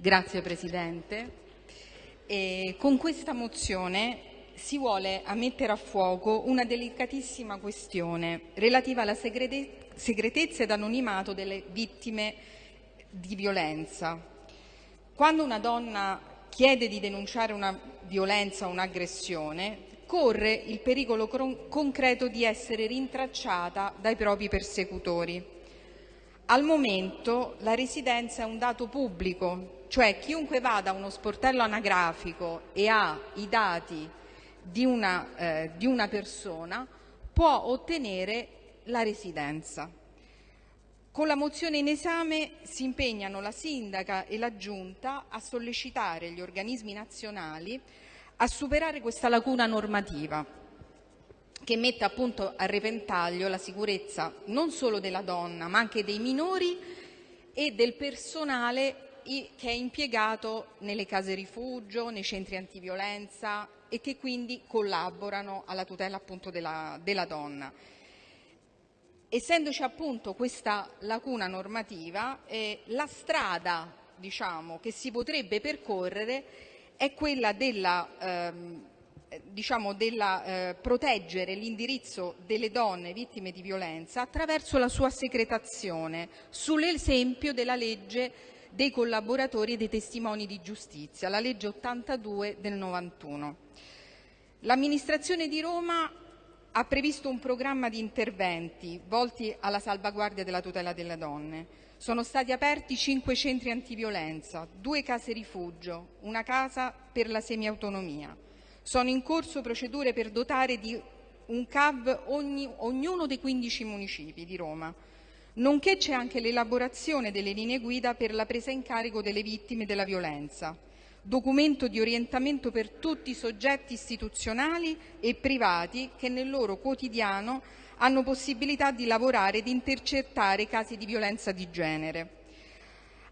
Grazie Presidente. E con questa mozione si vuole mettere a fuoco una delicatissima questione relativa alla segretezza ed anonimato delle vittime di violenza. Quando una donna chiede di denunciare una violenza o un'aggressione, corre il pericolo concreto di essere rintracciata dai propri persecutori. Al momento la residenza è un dato pubblico cioè chiunque vada a uno sportello anagrafico e ha i dati di una, eh, di una persona può ottenere la residenza. Con la mozione in esame si impegnano la sindaca e la giunta a sollecitare gli organismi nazionali a superare questa lacuna normativa che mette appunto a repentaglio la sicurezza non solo della donna ma anche dei minori e del personale che è impiegato nelle case rifugio, nei centri antiviolenza e che quindi collaborano alla tutela appunto della, della donna. Essendoci appunto questa lacuna normativa, eh, la strada diciamo, che si potrebbe percorrere è quella della ehm, diciamo, della, eh, proteggere l'indirizzo delle donne vittime di violenza attraverso la sua secretazione, sull'esempio della legge dei collaboratori e dei testimoni di giustizia, la legge 82 del 91. L'amministrazione di Roma ha previsto un programma di interventi volti alla salvaguardia della tutela delle donne. Sono stati aperti cinque centri antiviolenza, due case rifugio, una casa per la semiautonomia. Sono in corso procedure per dotare di un CAV ogni, ognuno dei 15 municipi di Roma nonché c'è anche l'elaborazione delle linee guida per la presa in carico delle vittime della violenza, documento di orientamento per tutti i soggetti istituzionali e privati che nel loro quotidiano hanno possibilità di lavorare e di intercettare casi di violenza di genere.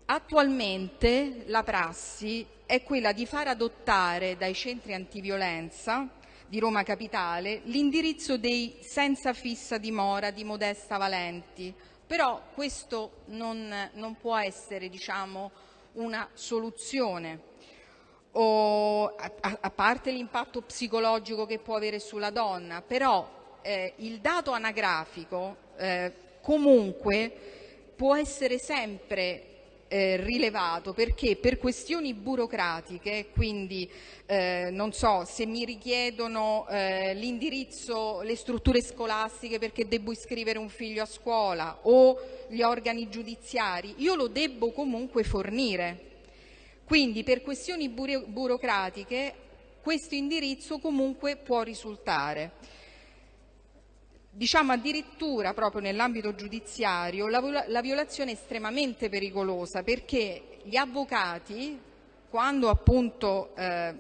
Attualmente la prassi è quella di far adottare dai centri antiviolenza di Roma Capitale l'indirizzo dei senza fissa dimora di Modesta Valenti, però questo non, non può essere diciamo, una soluzione. O, a, a, parte l'impatto psicologico che può avere sulla donna, però eh, il dato anagrafico eh, comunque può essere sempre eh, rilevato perché per questioni burocratiche, quindi eh, non so se mi richiedono eh, l'indirizzo, le strutture scolastiche perché devo iscrivere un figlio a scuola o gli organi giudiziari, io lo devo comunque fornire. Quindi per questioni burocratiche questo indirizzo comunque può risultare. Diciamo addirittura proprio nell'ambito giudiziario la, la violazione è estremamente pericolosa perché gli avvocati quando appunto eh,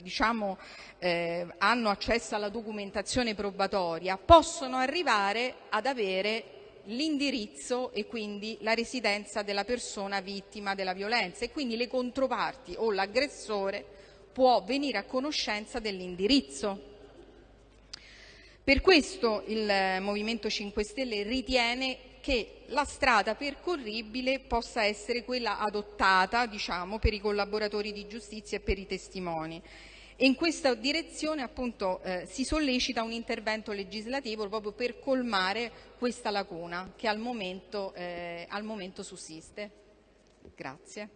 diciamo, eh, hanno accesso alla documentazione probatoria possono arrivare ad avere l'indirizzo e quindi la residenza della persona vittima della violenza e quindi le controparti o l'aggressore può venire a conoscenza dell'indirizzo. Per questo il Movimento 5 Stelle ritiene che la strada percorribile possa essere quella adottata diciamo, per i collaboratori di giustizia e per i testimoni. E in questa direzione appunto, eh, si sollecita un intervento legislativo proprio per colmare questa lacuna che al momento, eh, al momento sussiste. Grazie.